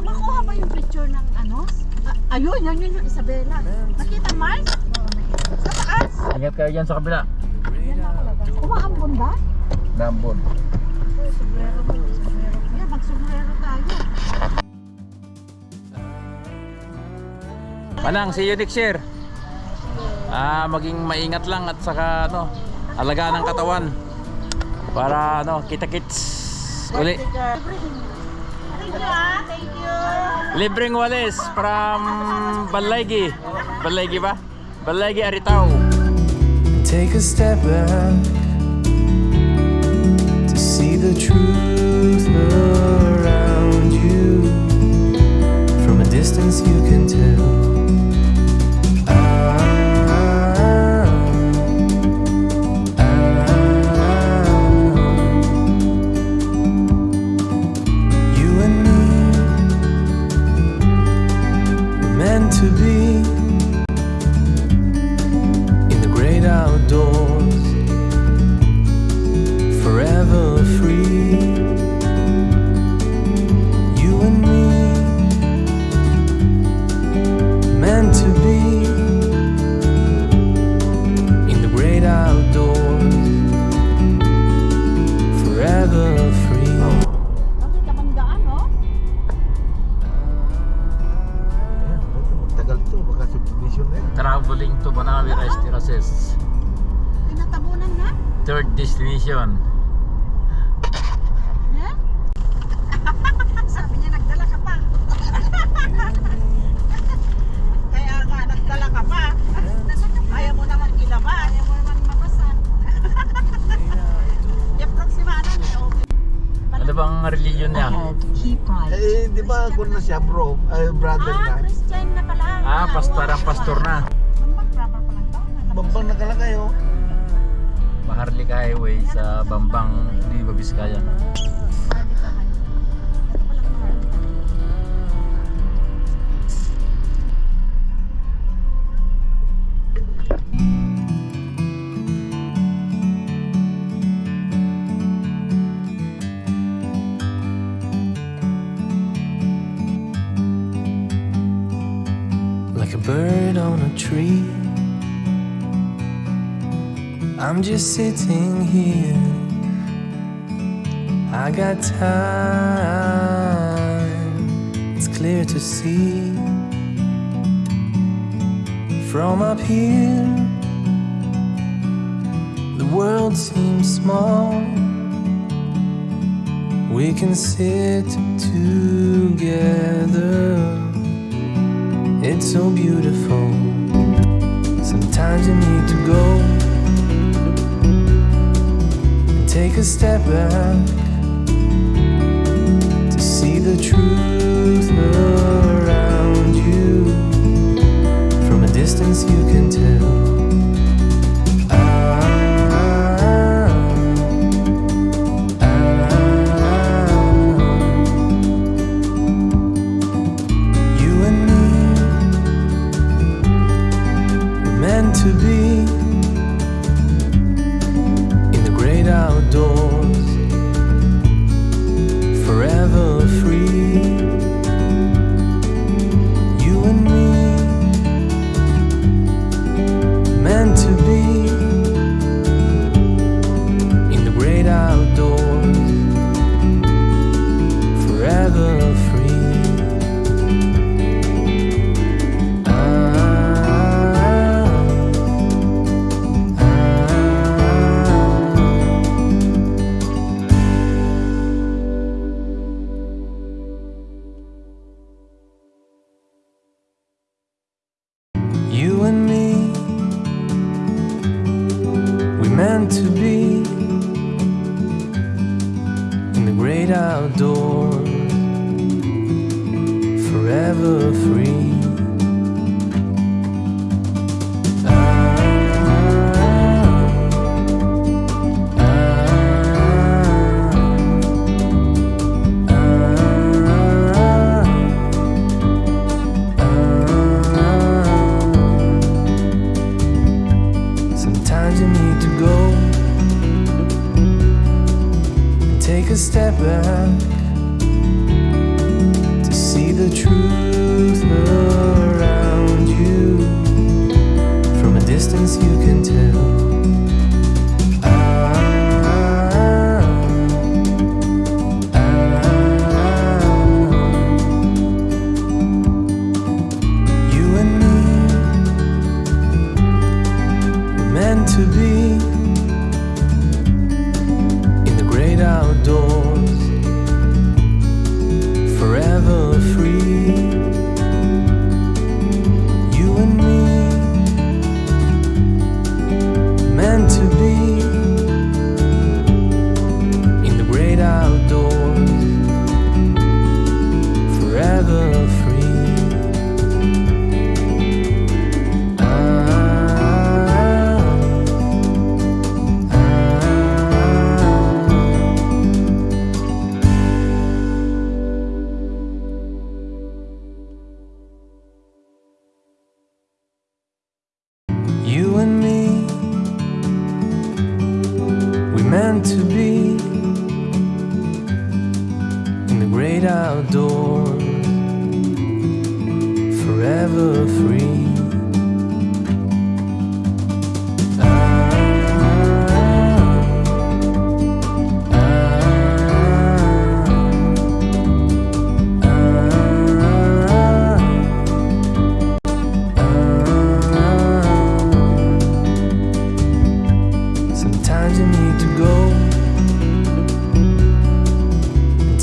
Ma makuha ba yung picture ng ano? Ah, ayun, yan yun yung Isabela. Nakita, Mars? Sa taas? Ingat kayo dyan sa kabila. Umaambon ba? Nambon. Sombrero mo, sombrero. Yeah, mag-sombrero tayo. Manang, see you next year. Ah, maging maingat lang at saka ano, alaga ng katawan. Para ano, kita-kits uli. Thank Libreng Walis, from Balegi. Balegi ba? Balegi hari Take a step back. To be destination. Yeah? Sabi niya, nagdala ka pa. Kaya nga, nagdala ka pa. Ayaw mo naman ilabas. Ayaw mo naman mabasa. I-approximanan niya, okay. Ano bang religion niya? Eh, di ba ako na siya bro? Ay, brother Ah, na. Christian na pala. Ah, pastorang pastor na. Bambang proper pa lang to. Bambang nakalagay oh. Maharlika Highway sa Bambang, Nueva Vizcaya. I'm just sitting here. I got time, it's clear to see. From up here, the world seems small. We can sit together. It's so beautiful. Take a step back to see the truth around you. From a distance, you can meant to be in the great outdoors, forever free. to be.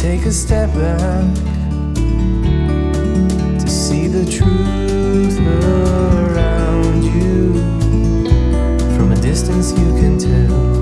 take a step back to see the truth around you. From a distance, you can tell.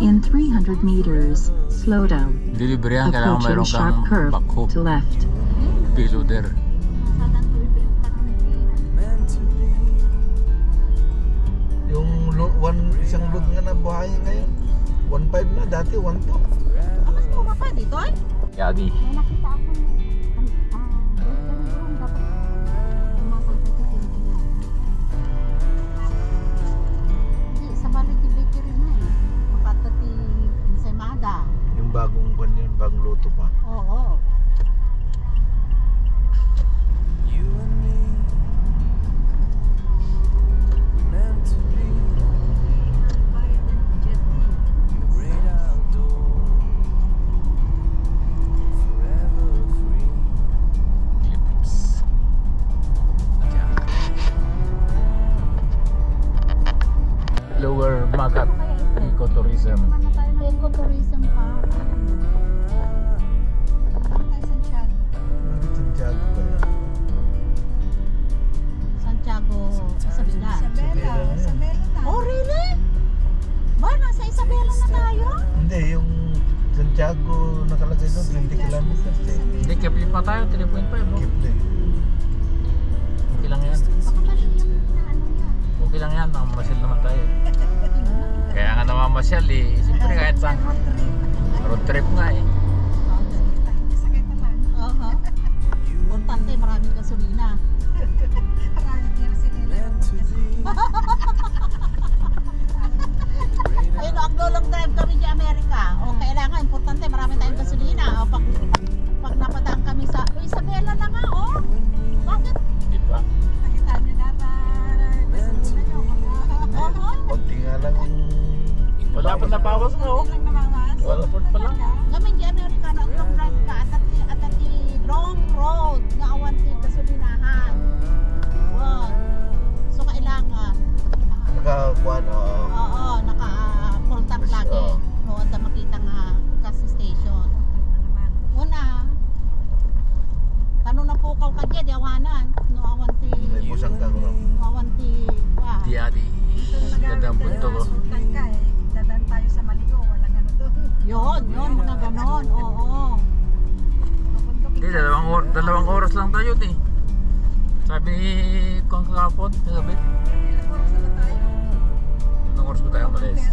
In 300 meters, slow down. Delivery ang kailangan mayroon kang curve backhoe. To left. Piloder. Yung one, isang load nga na buhay ngayon. 1.5 na, dati 1.2. Ako, kumapa dito ay? Yabi. May nakita ako otoban. hasil naman tayo. Kaya nga namamasyal eh. Siyempre kahit road trip nga eh. Ayun, ang time kami di Amerika. O, kailangan, importante, marami tayong gasolina. harus lang tayo nih sabi kong kakapot sabi anong oras ko tayo malis?